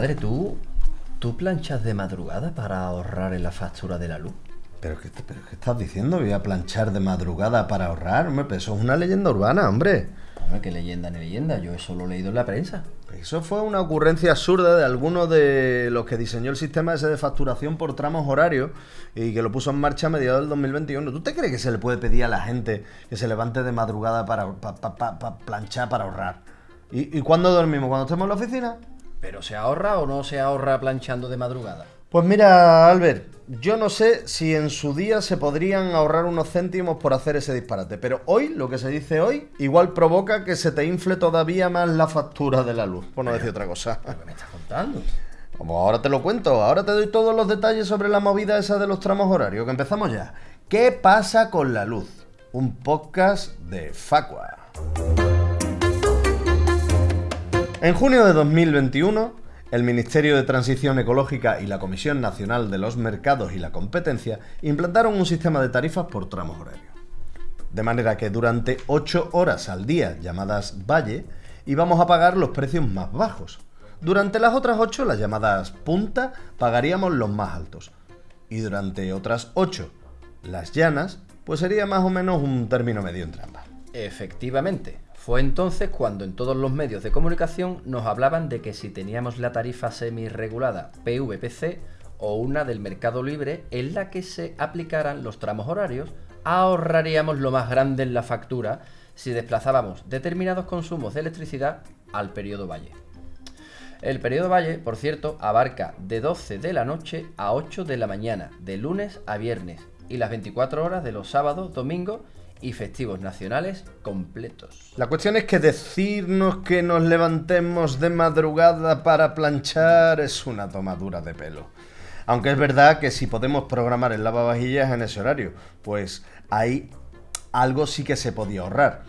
Compadre, ¿tú, ¿tú planchas de madrugada para ahorrar en la factura de la luz? ¿Pero qué, pero qué estás diciendo? ¿Voy a planchar de madrugada para ahorrar? Hombre, pero eso es una leyenda urbana, hombre. Hombre, qué leyenda ni leyenda, yo eso lo he leído en la prensa. Eso fue una ocurrencia absurda de alguno de los que diseñó el sistema ese de facturación por tramos horarios y que lo puso en marcha a mediados del 2021. ¿Tú te crees que se le puede pedir a la gente que se levante de madrugada para pa- pa- pa- pa planchar, para ahorrar? ¿Y, ¿Y cuándo dormimos? ¿Cuando estemos en la oficina? ¿Pero se ahorra o no se ahorra planchando de madrugada? Pues mira, Albert, yo no sé si en su día se podrían ahorrar unos céntimos por hacer ese disparate, pero hoy, lo que se dice hoy, igual provoca que se te infle todavía más la factura de la luz, por no decir otra cosa. ¿Qué me estás contando? Como ahora te lo cuento, ahora te doy todos los detalles sobre la movida esa de los tramos horarios, que empezamos ya. ¿Qué pasa con la luz? Un podcast de Facua. En junio de 2021, el Ministerio de Transición Ecológica y la Comisión Nacional de los Mercados y la Competencia implantaron un sistema de tarifas por tramos horarios. De manera que durante 8 horas al día, llamadas valle, íbamos a pagar los precios más bajos. Durante las otras 8, las llamadas punta, pagaríamos los más altos. Y durante otras 8, las llanas, pues sería más o menos un término medio entre ambas. Efectivamente, fue entonces cuando en todos los medios de comunicación nos hablaban de que si teníamos la tarifa semi-regulada PVPC o una del mercado libre en la que se aplicaran los tramos horarios, ahorraríamos lo más grande en la factura si desplazábamos determinados consumos de electricidad al periodo valle. El periodo valle, por cierto, abarca de 12 de la noche a 8 de la mañana, de lunes a viernes, y las 24 horas de los sábados, domingos y festivos nacionales completos. La cuestión es que decirnos que nos levantemos de madrugada para planchar es una tomadura de pelo. Aunque es verdad que si podemos programar el lavavajillas en ese horario, pues ahí algo sí que se podía ahorrar.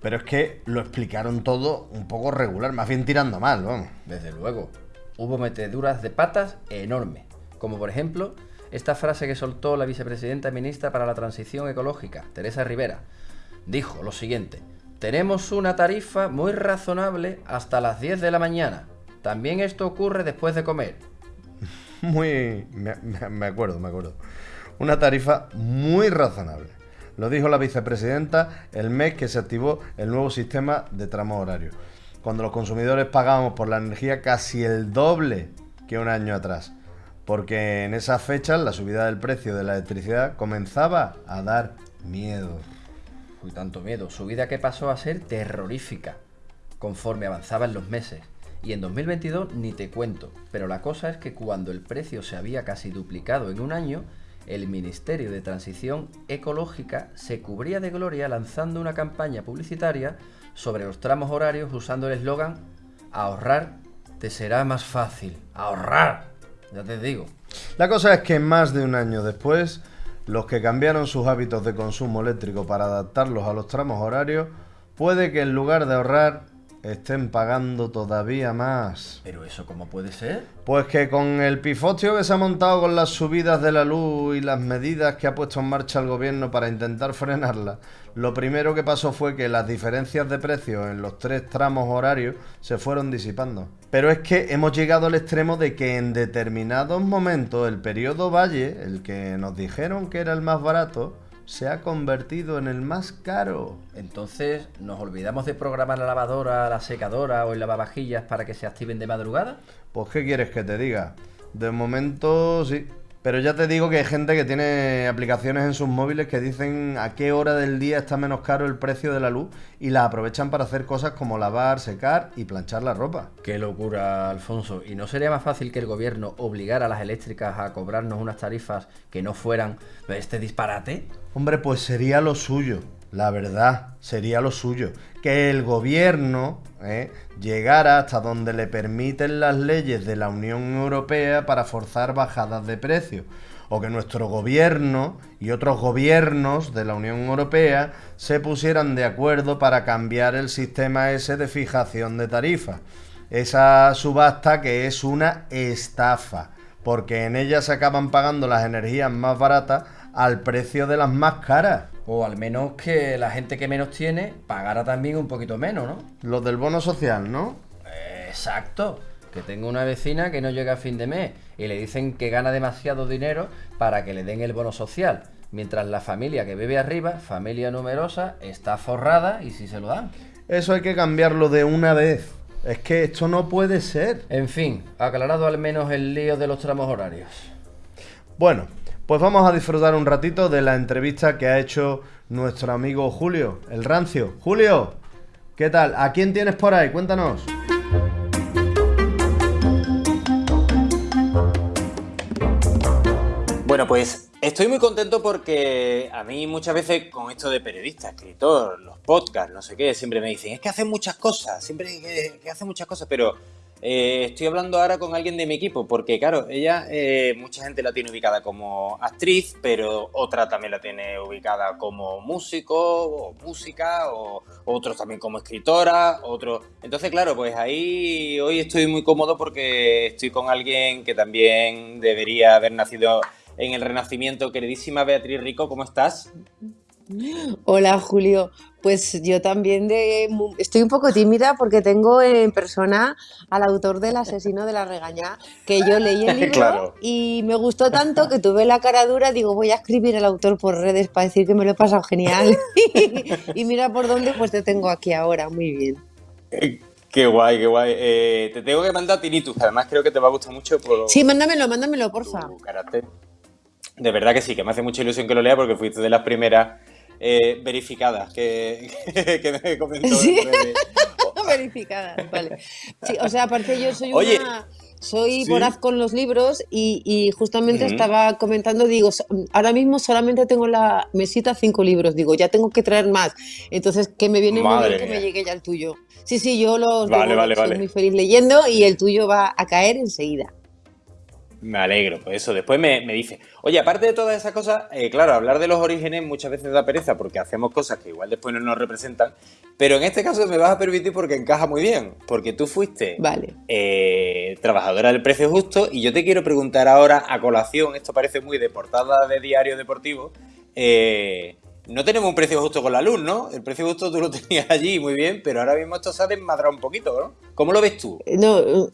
Pero es que lo explicaron todo un poco regular, más bien tirando mal, vamos. Desde luego, hubo meteduras de patas enormes, como por ejemplo esta frase que soltó la vicepresidenta ministra para la transición ecológica, Teresa Rivera. Dijo lo siguiente, tenemos una tarifa muy razonable hasta las 10 de la mañana. También esto ocurre después de comer. Muy... Me, acuerdo, me acuerdo. Una tarifa muy razonable. Lo dijo la vicepresidenta el mes que se activó el nuevo sistema de tramo horario. Cuando los consumidores pagábamos por la energía casi el doble que un año atrás. Porque en esas fechas la subida del precio de la electricidad comenzaba a dar miedo. Uy, tanto miedo. Su vida que pasó a ser terrorífica conforme avanzaban los meses. Y en 2022 ni te cuento. Pero la cosa es que cuando el precio se había casi duplicado en un año, el Ministerio de Transición Ecológica se cubría de gloria lanzando una campaña publicitaria sobre los tramos horarios usando el eslogan Ahorrar te será más fácil. Ahorrar. Ya te digo. La cosa es que más de un año después, los que cambiaron sus hábitos de consumo eléctrico para adaptarlos a los tramos horarios, puede que en lugar de ahorrar estén pagando todavía más. Pero eso cómo puede ser? Pues que con el pifostio que se ha montado con las subidas de la luz y las medidas que ha puesto en marcha el gobierno para intentar frenarla, lo primero que pasó fue que las diferencias de precios en los tres tramos horarios se fueron disipando. Pero es que hemos llegado al extremo de que en determinados momentos el periodo Valle, el que nos dijeron que era el más barato, se ha convertido en el más caro. Entonces, ¿nos olvidamos de programar la lavadora, la secadora o el lavavajillas para que se activen de madrugada? Pues, ¿qué quieres que te diga? De momento, sí. Pero ya te digo que hay gente que tiene aplicaciones en sus móviles que dicen a qué hora del día está menos caro el precio de la luz y la aprovechan para hacer cosas como lavar, secar y planchar la ropa. Qué locura, Alfonso. ¿Y no sería más fácil que el gobierno obligara a las eléctricas a cobrarnos unas tarifas que no fueran este disparate? Hombre, pues sería lo suyo. La verdad, sería lo suyo. Que el gobierno ¿eh? llegara hasta donde le permiten las leyes de la Unión Europea para forzar bajadas de precios. O que nuestro gobierno y otros gobiernos de la Unión Europea se pusieran de acuerdo para cambiar el sistema ese de fijación de tarifas. Esa subasta que es una estafa, porque en ella se acaban pagando las energías más baratas al precio de las más caras. O al menos que la gente que menos tiene pagara también un poquito menos, ¿no? Los del bono social, ¿no? Exacto. que tengo una vecina que no llega a fin de mes y le dicen que gana demasiado dinero para que le den el bono social, mientras la familia que vive arriba, familia numerosa, está forrada y si se lo dan. Eso hay que cambiarlo de una vez. Es que esto no puede ser. En fin, aclarado al menos el lío de los tramos horarios. Bueno, pues vamos a disfrutar un ratito de la entrevista que ha hecho nuestro amigo Julio, el rancio. Julio, ¿qué tal? ¿A quién tienes por ahí? Cuéntanos. Bueno, pues estoy muy contento porque a mí muchas veces con esto de periodista, escritor, los podcasts, no sé qué, siempre me dicen, es que hacen muchas cosas, siempre que, que hacen muchas cosas, pero eh, estoy hablando ahora con alguien de mi equipo, porque claro, ella, eh, mucha gente la tiene ubicada como actriz, pero otra también la tiene ubicada como músico o música, o otros también como escritora, otros... Entonces, claro, pues ahí hoy estoy muy cómodo porque estoy con alguien que también debería haber nacido en el Renacimiento. Queridísima Beatriz Rico, ¿cómo estás? Hola Julio, pues yo también de, estoy un poco tímida porque tengo en persona al autor del asesino de la regaña, que yo leí el libro y me gustó tanto que tuve la cara dura, digo voy a escribir al autor por redes para decir que me lo he pasado genial y mira por dónde pues te tengo aquí ahora, muy bien. Qué guay, qué guay. Eh, te tengo que mandar Tinitus, además creo que te va a gustar mucho por... Sí, mándamelo, mándamelo, porfa. De verdad que sí, que me hace mucha ilusión que lo lea porque fuiste de las primeras eh, verificadas que, que, me comentó. ¿Sí? verificadas, vale. Sí, o sea, aparte yo soy una... Soy voraz con los libros y, justamente estaba comentando, digo, ahora mismo solamente tengo la mesita cinco libros, digo, ya tengo que traer más. Entonces, que me viene muy bien que me llegue ya el tuyo. Sí, sí, yo los vale, vale, soy muy feliz leyendo y el tuyo va a caer enseguida. Me alegro, pues eso. Después me, dice, oye, aparte de todas esas cosas, eh, claro, hablar de los orígenes muchas veces da pereza porque hacemos cosas que igual después no nos representan, pero en este caso me vas a permitir porque encaja muy bien, porque tú fuiste vale. Eh, trabajadora del precio justo y yo te quiero preguntar ahora a colación, esto parece muy de portada de diario deportivo, eh, no tenemos un precio justo con la luz, ¿no? El precio justo tú lo tenías allí muy bien, pero ahora mismo esto se ha desmadrado un poquito, ¿no? ¿Cómo lo ves tú? No...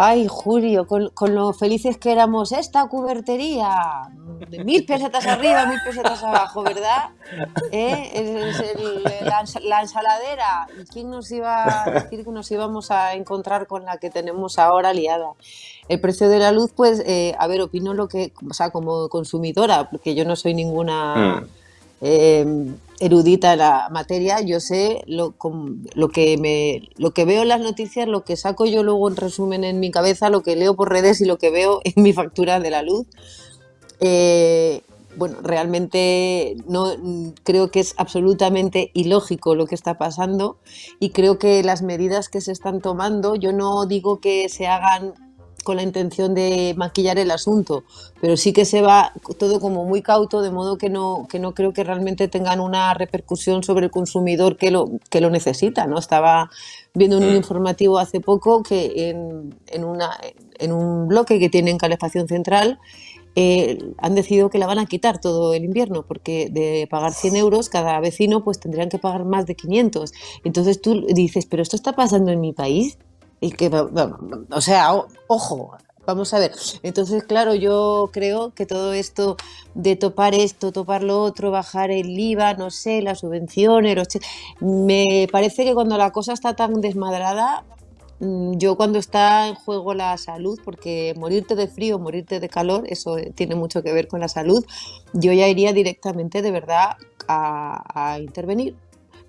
Ay, Julio, con, lo felices que éramos, esta cubertería, de mil pesetas arriba, mil pesetas abajo, ¿verdad? ¿Eh? Es, la, ensaladera. ¿Quién nos iba a decir que nos íbamos a encontrar con la que tenemos ahora liada? El precio de la luz, pues, eh, a ver, opino lo que, o sea, como consumidora, porque yo no soy ninguna... Mm. Em, erudita en la materia, yo sé lo, lo, que me, lo que veo en las noticias, lo que saco yo luego en resumen en mi cabeza, lo que leo por redes y lo que veo en mi factura de la luz. Eh, bueno, realmente no creo que es absolutamente ilógico lo que está pasando y creo que las medidas que se están tomando, yo no digo que se hagan con la intención de maquillar el asunto, pero sí que se va todo como muy cauto, de modo que no, que no creo que realmente tengan una repercusión sobre el consumidor que lo, que lo necesita. ¿no? Estaba viendo en un mm. informativo hace poco que en, en, una, en un bloque que tiene en calefacción central eh, han decidido que la van a quitar todo el invierno, porque de pagar 100 euros cada vecino pues tendrían que pagar más de 500. Entonces tú dices, pero esto está pasando en mi país. Y que, o sea, ojo, vamos a ver. Entonces, claro, yo creo que todo esto de topar esto, topar lo otro, bajar el IVA, no sé, las subvenciones, me parece que cuando la cosa está tan desmadrada, mm, yo cuando está en juego la salud, porque morirte de frío, morirte de calor, eso tiene mucho que ver con la salud, yo ya iría directamente de verdad a, intervenir.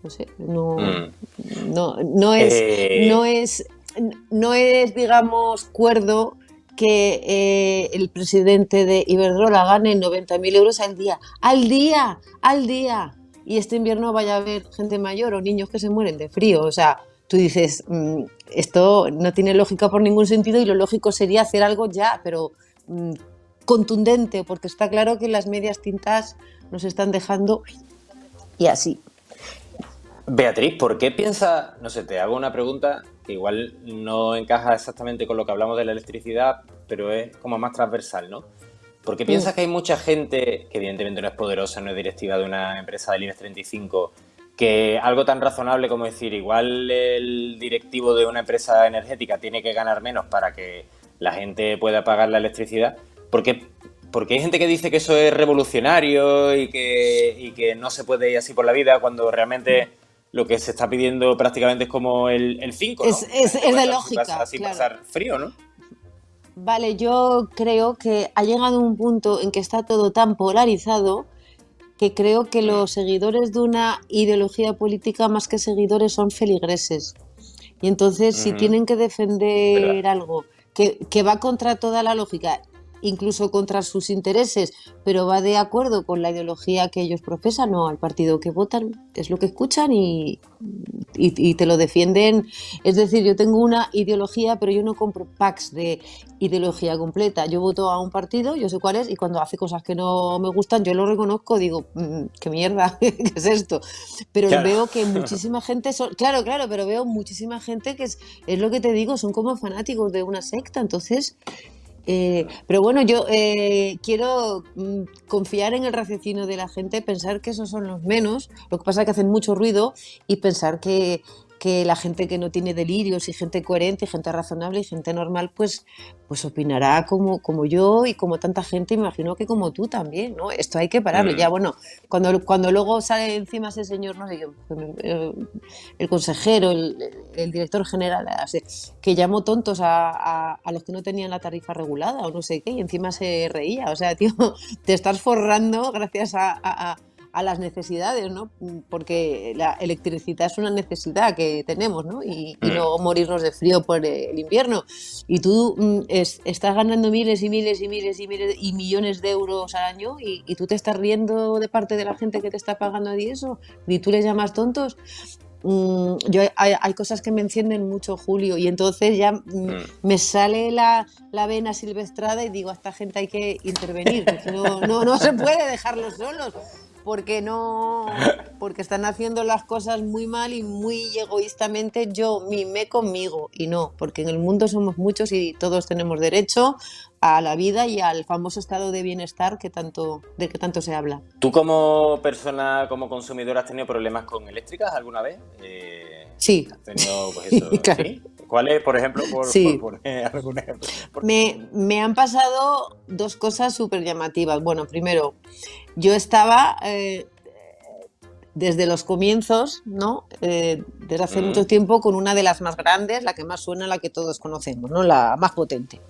No sé, no, mm. no, no es, eh, no es no es, digamos, cuerdo que eh, el presidente de Iberdrola gane 90.000 euros al día. ¡Al día! ¡Al día! Y este invierno vaya a haber gente mayor o niños que se mueren de frío. O sea, tú dices, mm, esto no tiene lógica por ningún sentido y lo lógico sería hacer algo ya, pero mm, contundente, porque está claro que las medias tintas nos están dejando y así. Beatriz, ¿por qué piensa, no sé, te hago una pregunta que igual no encaja exactamente con lo que hablamos de la electricidad, pero es como más transversal, ¿no? ¿Por qué piensas que hay mucha gente, que evidentemente no es poderosa, no es directiva de una empresa del IBEX 35, que algo tan razonable como decir, igual el directivo de una empresa energética tiene que ganar menos para que la gente pueda pagar la electricidad, porque, porque hay gente que dice que eso es revolucionario y que, y que no se puede ir así por la vida cuando realmente lo que se está pidiendo prácticamente es como el 5, Es, es, es de lógica. así claro. pasar frío, ¿no? Vale, yo creo que ha llegado un punto en que está todo tan polarizado que creo que los seguidores de una ideología política más que seguidores son feligreses. Y entonces si tienen que defender Verdad. algo que, que va contra toda la lógica, incluso contra sus intereses, pero va de acuerdo con la ideología que ellos profesan o al partido que votan, es lo que escuchan y, y- y te lo defienden. Es decir, yo tengo una ideología, pero yo no compro packs de ideología completa. Yo voto a un partido, yo sé cuál es, y cuando hace cosas que no me gustan, yo lo reconozco, digo, "Mm, qué mierda, ¿qué es esto? Pero Claro. veo que muchísima gente, son, claro, claro, pero veo muchísima gente que es, es lo que te digo, son como fanáticos de una secta, entonces... eh, pero bueno, yo eh, quiero mm, confiar en el raciocinio de la gente, pensar que esos son los menos, lo que pasa es que hacen mucho ruido y pensar que, que la gente que no tiene delirios y gente coherente y gente razonable y gente normal, pues, pues opinará como, como yo y como tanta gente, imagino que como tú también, ¿no? Esto hay que pararlo. Mm. Ya, bueno, cuando, cuando luego sale encima ese señor, no sé, yo, eh, el consejero, el, el director general, así, que llamó tontos a, a- a los que no tenían la tarifa regulada o no sé qué, y encima se reía. O sea, tío, te estás forrando gracias a, a- a- las necesidades, ¿no? Porque la electricidad es una necesidad que tenemos, ¿no? Y, y Mm. no morirnos de frío por el invierno. Y tú mm, es- estás ganando miles y miles y miles y miles y millones de euros al año y, y tú te estás riendo de parte de la gente que te está pagando a ti eso, ni tú les llamas tontos. Mm, yo hay, hay cosas que me encienden mucho, Julio, y entonces ya mm, me sale la, la vena silvestrada y digo, a esta gente hay que intervenir, no, no, no se puede dejarlos solos, porque no, porque están haciendo las cosas muy mal y muy egoístamente yo mimé conmigo y no, porque en el mundo somos muchos y todos tenemos derecho a la vida y al famoso estado de bienestar que tanto, del que tanto se habla. ¿Tú como persona, como consumidor, has tenido problemas con eléctricas alguna vez? Eh, Sí. ¿Has tenido, pues eso, Claro. ¿sí? ¿Cuáles, por ejemplo, por, Sí. por poner algún ejemplo? Por- Me, me han pasado dos cosas súper llamativas. Bueno, primero, yo estaba eh, desde los comienzos, ¿no? Eh, desde hace Mm. mucho tiempo con una de las más grandes, la que más suena, la que todos conocemos, ¿no? La más potente.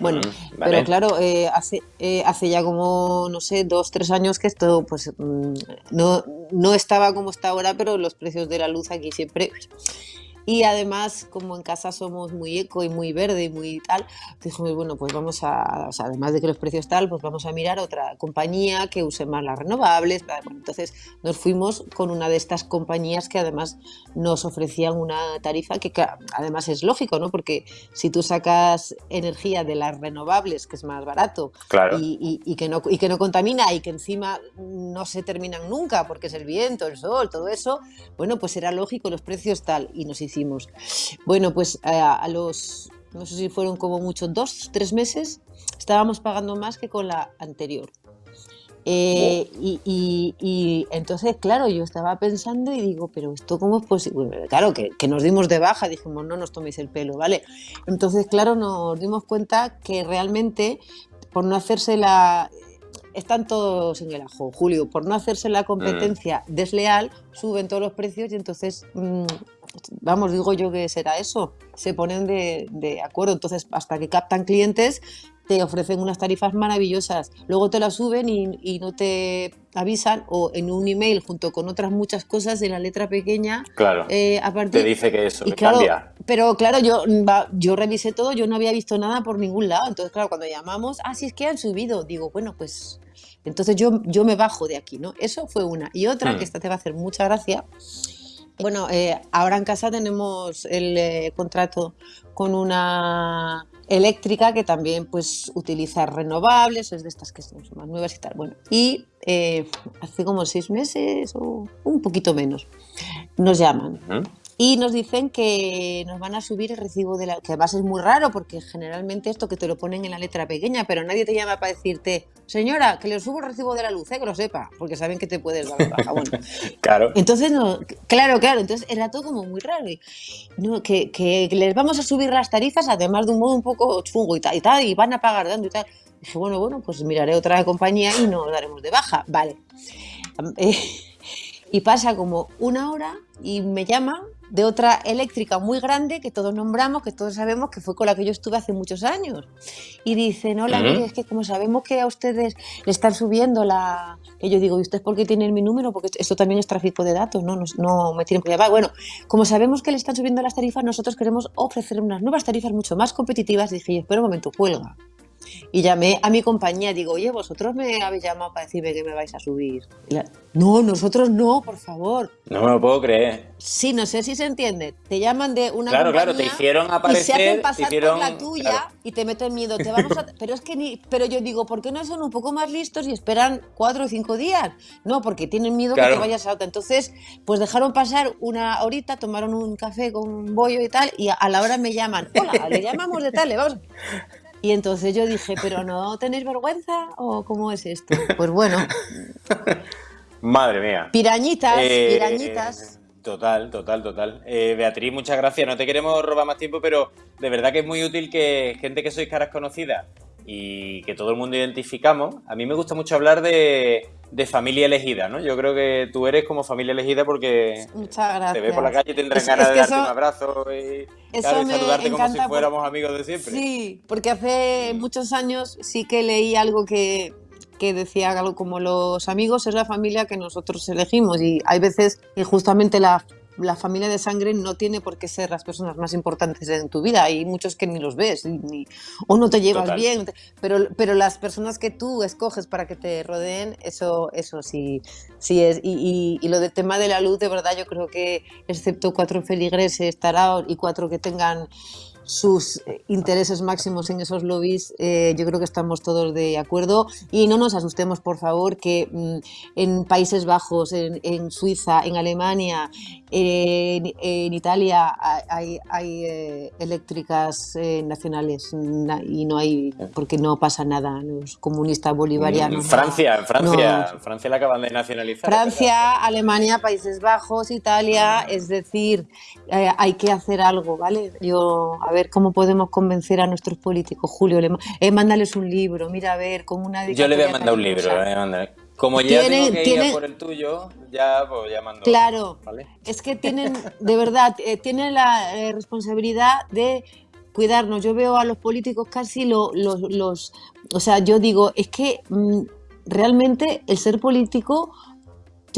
Bueno, Mm, vale. pero claro, eh, hace, eh, hace ya como, no sé, dos, tres años que esto, pues, mm, no, no estaba como está ahora, pero los precios de la luz aquí siempre... Y además, como en casa somos muy eco y muy verde y muy tal, dijimos, bueno, pues vamos a, o sea, además de que los precios tal, pues vamos a mirar otra compañía que use más las renovables. Bueno, entonces nos fuimos con una de estas compañías que además nos ofrecían una tarifa que además es lógico, ¿no? Porque si tú sacas energía de las renovables, que es más barato, Claro. y, y- y que no, y que no contamina y que encima no se terminan nunca porque es el viento, el sol, todo eso, bueno, pues era lógico, los precios tal, y nos hicimos. Bueno, pues a, a los, no sé si fueron como mucho, dos, tres meses, estábamos pagando más que con la anterior. Eh, y, y- y entonces, claro, yo estaba pensando y digo, pero esto cómo es posible. Claro, que, que nos dimos de baja, dijimos, no nos toméis el pelo, ¿vale? Entonces, claro, nos dimos cuenta que realmente, por no hacerse la... Están todos en el ajo, Julio, por no hacerse la competencia desleal, suben todos los precios y entonces, mm, vamos, digo yo que será eso, se ponen de, de acuerdo, entonces hasta que captan clientes te ofrecen unas tarifas maravillosas, luego te las suben y, y no te avisan o en un email junto con otras muchas cosas en la letra pequeña, Claro. eh, a partir Te dice que eso, y que claro, cambia. pero claro, yo, yo revisé todo, yo no había visto nada por ningún lado. Entonces, claro, cuando llamamos, ah, sí es que han subido, digo, bueno, pues entonces yo, yo me bajo de aquí, ¿no? Eso fue una. Y otra, Hmm. que esta te va a hacer mucha gracia. Bueno, eh, ahora en casa tenemos el eh, contrato con una eléctrica que también pues utiliza renovables, es de estas que son más nuevas y tal. Bueno, y eh, hace como seis meses o un poquito menos nos llaman. Y nos dicen que nos van a subir el recibo de la que además es muy raro porque generalmente esto que te lo ponen en la letra pequeña, pero nadie te llama para decirte, señora, que le subo el recibo de la luz, ¿eh? que lo sepa, porque saben que te puedes dar baja. Bueno, Claro. entonces, no, claro, claro, entonces era todo como muy raro. y, no, que, que les vamos a subir las tarifas, además de un modo un poco chungo y tal, y tal, y van a pagar dando y tal. Dije, bueno, bueno, pues miraré otra compañía y nos daremos de baja. Vale. Eh, y pasa como una hora y me llama de otra eléctrica muy grande que todos nombramos, que todos sabemos que fue con la que yo estuve hace muchos años. Y dicen, hola, Ujú. mire, es que como sabemos que a ustedes le están subiendo la... Que yo digo, ¿y ustedes por qué tienen mi número? Porque esto también es tráfico de datos, ¿no? No, no me tienen que llamar. Bueno, como sabemos que le están subiendo las tarifas, nosotros queremos ofrecer unas nuevas tarifas mucho más competitivas. Dije, yo, espera un momento, cuelga. Y llamé a mi compañía, digo, oye, vosotros me habéis llamado para decirme que me vais a subir. La- no, nosotros no, por favor. No me lo puedo creer. Sí, no sé si se entiende. Te llaman de una Claro, claro, te hicieron y se aparecer. hacen pasar hicieron, por la tuya claro. y te meten miedo. Te vamos a... Pero es que ni... Pero yo digo, ¿por qué no son un poco más listos y esperan cuatro o cinco días? No, porque tienen miedo que te vayas a otra. Entonces, pues dejaron pasar una horita, tomaron un café con un bollo y tal, y a, a la hora me llaman, hola, le llamamos de tal, le vamos. Y entonces yo dije, ¿pero no tenéis vergüenza? ¿O cómo es esto? Pues bueno, Madre mía. pirañitas, Eh, pirañitas. Total, total, total. Eh, Beatriz, muchas gracias. No te queremos robar más tiempo, pero de verdad que es muy útil que gente que sois caras conocidas y que todo el mundo identificamos. A mí me gusta mucho hablar de, de familia elegida, ¿no? Yo creo que tú eres como familia elegida porque te ves por la calle y tendrás Es- ganas de darte eso- un abrazo y, claro, y saludarte como si fuéramos amigos de siempre. Sí, porque hace muchos años sí que leí algo que, que decía algo como los amigos es la familia que nosotros elegimos y hay veces que justamente la, la familia de sangre no tiene por qué ser las personas más importantes en tu vida. Hay muchos que ni los ves ni- o no te llevas Total. bien, pero, pero las personas que tú escoges para que te rodeen, eso, eso sí, sí es. Y, y- y lo del tema de la luz, de verdad, yo creo que excepto cuatro feligreses, taraos y cuatro que tengan sus eh, intereses máximos en esos lobbies, eh, yo creo que estamos todos de acuerdo y no nos asustemos, por favor, que mm, en Países Bajos, en, en Suiza, en Alemania, en, en Italia hay, eh, eléctricas nacionales na- y no hay, porque no pasa nada, los comunistas bolivarianos. Francia, en Francia, no. Francia la acaban de nacionalizar. Francia, Alemania, Países Bajos, Italia, es decir, hay que hacer algo, ¿vale? Yo, a ver cómo podemos convencer a nuestros políticos. Julio, le, eh, mándales un libro, mira, a ver, con una Yo le voy a mandar un libro, eh. Como ya Tiene- tengo que ir tiene- a por el tuyo, ya pues ya mando. Claro, ¿vale? es que tienen, de verdad, eh, tienen la eh, responsabilidad de cuidarnos. Yo veo a los políticos casi lo- los, los, o sea, yo digo, es que mm, realmente el ser político,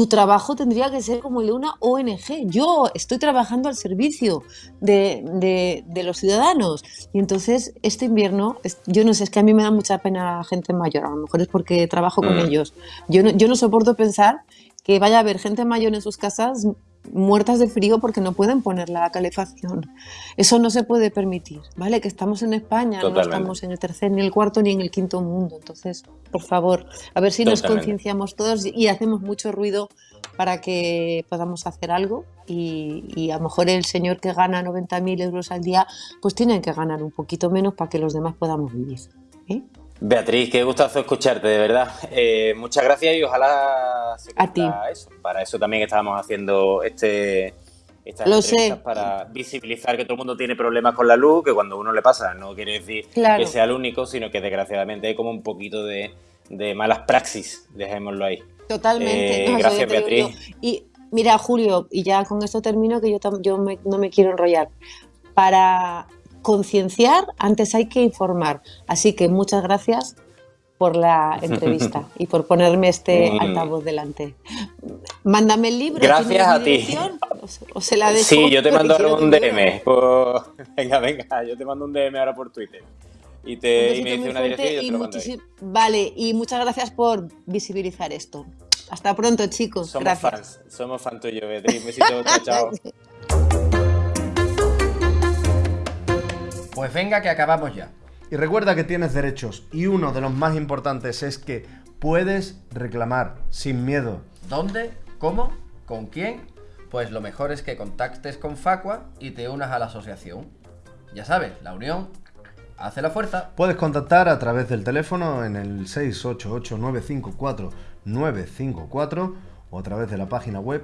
tu trabajo tendría que ser como el de una ONG. Yo estoy trabajando al servicio de, de- de los ciudadanos. Y entonces, este invierno, yo no sé, es que a mí me da mucha pena la gente mayor, a lo mejor es porque trabajo con Mm. ellos. Yo no, yo no soporto pensar que vaya a haber gente mayor en sus casas muertas de frío porque no pueden poner la calefacción. Eso no se puede permitir, ¿vale? Que estamos en España, Totalmente. no estamos en el tercer, ni el cuarto, ni en el quinto mundo. Entonces, por favor, a ver si nos Totalmente. concienciamos todos y hacemos mucho ruido para que podamos hacer algo y, y a lo mejor el señor que gana 90.000 euros al día, pues tiene que ganar un poquito menos para que los demás podamos vivir. ¿eh? Beatriz, qué gustazo escucharte, de verdad. Eh, muchas gracias y ojalá se A ti. eso. Para eso también estábamos haciendo este estas Lo entrevistas sé. para visibilizar que todo el mundo tiene problemas con la luz, que cuando uno le pasa no quiere decir Claro. que sea el único, sino que desgraciadamente hay como un poquito de, de malas praxis, dejémoslo ahí. Totalmente. Eh, gracias, digo Beatriz. Y mira, Julio, y ya con esto termino, que yo, yo me- no me quiero enrollar. Para concienciar, antes hay que informar. Así que muchas gracias por la entrevista y por ponerme este altavoz delante. Mándame el libro. Gracias ¿tienes a ti. dirección? O se- O se la dejo. Sí, yo te mando un. DM. por- Venga, venga, yo te mando un DM ahora por Twitter. Y, te, y me dice una dirección y yo te lo mando ahí. Vale, y muchas gracias por visibilizar esto. Hasta pronto, chicos. Somos gracias. fans, somos fans tuyos, Beatriz. Un besito, chao. Pues venga que acabamos ya. Y recuerda que tienes derechos y uno de los más importantes es que puedes reclamar sin miedo. ¿Dónde? ¿Cómo? ¿Con quién? Pues lo mejor es que contactes con Facua y te unas a la asociación. Ya sabes, la unión hace la fuerza. Puedes contactar a través del teléfono en el 688-954-954 o a través de la página web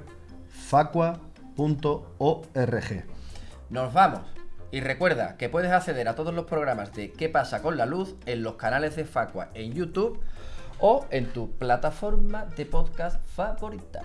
facua.org. Nos vamos. Y recuerda que puedes acceder a todos los programas de ¿Qué pasa con la luz? en los canales de Facua en YouTube o en tu plataforma de podcast favorita.